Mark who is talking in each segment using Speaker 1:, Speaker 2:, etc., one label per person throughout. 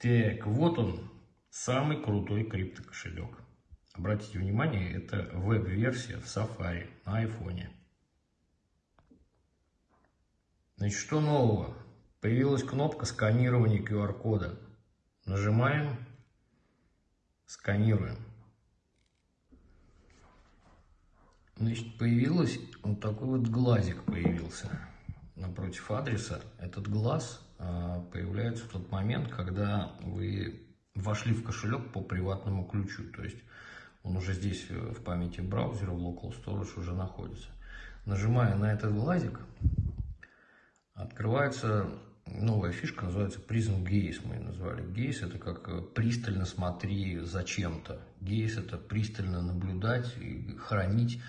Speaker 1: Так, вот он, самый крутой криптокошелек. Обратите внимание, это веб-версия в Safari на айфоне. Значит, что нового? Появилась кнопка сканирования QR-кода. Нажимаем, сканируем. Значит, появилась вот такой вот глазик появился напротив адреса. Этот глаз а, появляется в тот момент, когда вы вошли в кошелек по приватному ключу. То есть он уже здесь э, в памяти браузера, в Local Storage уже находится. Нажимая на этот глазик, открывается новая фишка, называется Prism Gaze, мы ее назвали. Gaze это как э, пристально смотри за чем-то. Gaze это пристально наблюдать и хранить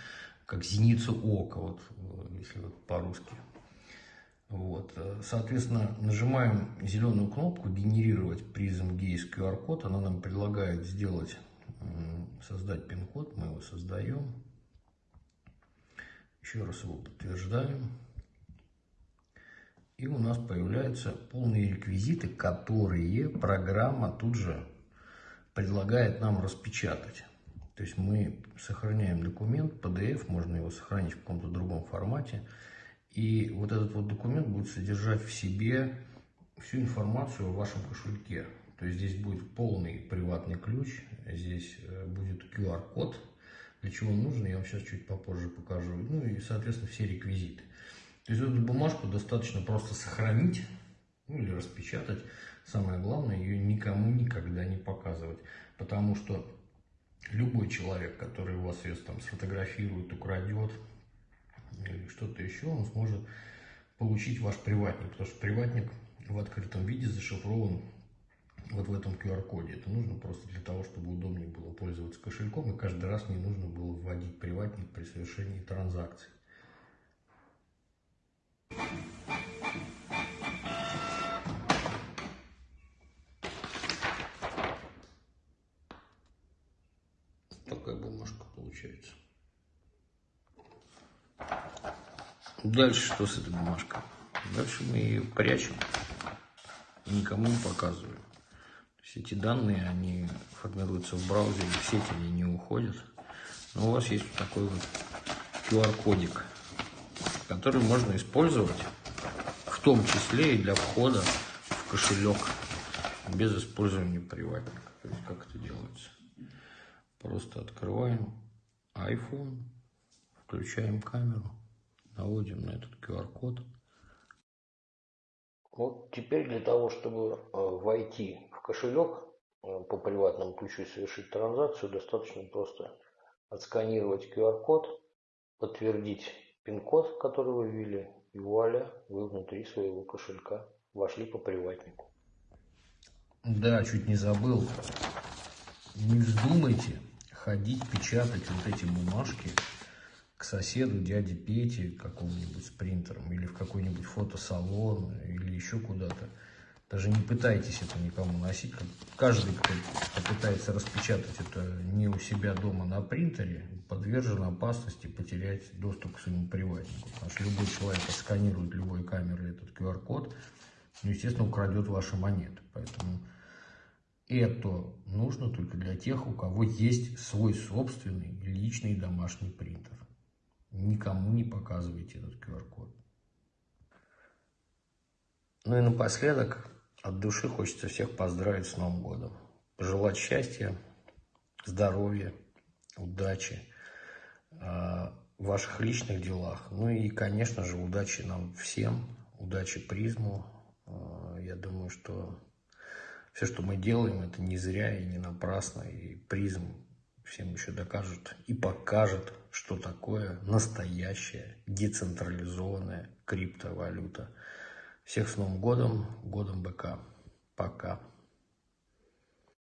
Speaker 1: как зеницу ока, вот, э, если вот по-русски. Вот. Э, соответственно, нажимаем зеленую кнопку «Генерировать призм Gaze QR-код». Она нам предлагает сделать, создать пин-код. Мы его создаем. Еще раз его подтверждаем. И у нас появляются полные реквизиты, которые программа тут же предлагает нам распечатать. То есть мы сохраняем документ, PDF, можно его сохранить в каком-то другом формате. И вот этот вот документ будет содержать в себе всю информацию о вашем кошельке. То есть здесь будет полный приватный ключ, здесь э, будет QR-код, для чего он нужен, я вам сейчас чуть попозже покажу. Ну и, соответственно, все реквизиты. То есть эту бумажку достаточно просто сохранить, ну или распечатать. Самое главное, ее никому никогда не показывать. Потому что любой человек, который у вас ее там сфотографирует, украдет, или что-то еще, он сможет получить ваш приватник, потому что приватник в открытом виде зашифрован вот в этом QR-коде. Это нужно просто для того, чтобы удобнее было пользоваться кошельком, и каждый раз не нужно было вводить приватник при совершении транзакций. Такая бумажка получается. Дальше что с этой бумажкой? Дальше мы ее прячем никому не показываем. То есть эти данные, они формируются в браузере, в сеть они не уходят. Но у вас есть вот такой вот QR-кодик, который можно использовать в том числе и для входа в кошелек без использования приватника. То есть как это делается? Просто открываем iPhone, включаем камеру наводим на этот QR-код. Вот теперь для того, чтобы э, войти в кошелек э, по приватному ключу и совершить транзакцию, достаточно просто отсканировать QR-код, подтвердить пин-код, который вы ввели, и вуаля, вы внутри своего кошелька вошли по приватнику. Да, чуть не забыл. Не вздумайте ходить, печатать вот эти бумажки к соседу, дяде Пете, какому-нибудь с принтером, или в какой-нибудь фотосалон, или еще куда-то. Даже не пытайтесь это никому носить. Каждый, кто попытается распечатать это не у себя дома на принтере, подвержен опасности потерять доступ к своему приватнику. Потому что любой человек сканирует любой камерой этот QR-код, ну, естественно, украдет ваши монеты. Поэтому это нужно только для тех, у кого есть свой собственный личный домашний принтер никому не показывайте этот QR-код. Ну и напоследок, от души хочется всех поздравить с Новым годом. Пожелать счастья, здоровья, удачи э, в ваших личных делах. Ну и, конечно же, удачи нам всем, удачи призму. Э, я думаю, что все, что мы делаем, это не зря и не напрасно. И призм всем еще докажет и покажет, что такое настоящая децентрализованная криптовалюта. Всех с Новым годом, годом БК. Пока.